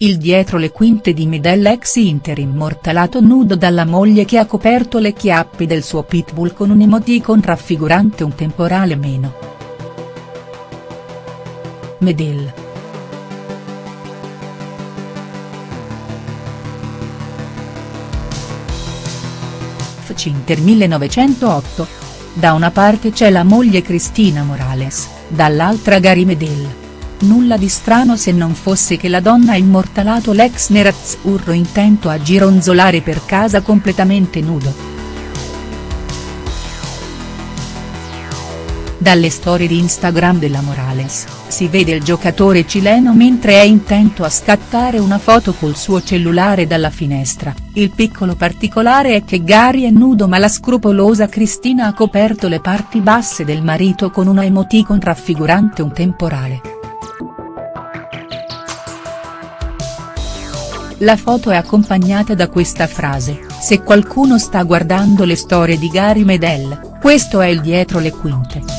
Il dietro le quinte di Medel ex Inter immortalato nudo dalla moglie che ha coperto le chiappe del suo pitbull con un emoticon raffigurante un temporale meno. Medel. FC Inter 1908. Da una parte c'è la moglie Cristina Morales, dall'altra Gary Medel. Nulla di strano se non fosse che la donna ha immortalato l'ex nerazzurro intento a gironzolare per casa completamente nudo. Dalle storie di Instagram della Morales, si vede il giocatore cileno mentre è intento a scattare una foto col suo cellulare dalla finestra, il piccolo particolare è che Gary è nudo ma la scrupolosa Cristina ha coperto le parti basse del marito con una emoticon raffigurante un temporale. La foto è accompagnata da questa frase, se qualcuno sta guardando le storie di Gary Medel, questo è il dietro le quinte.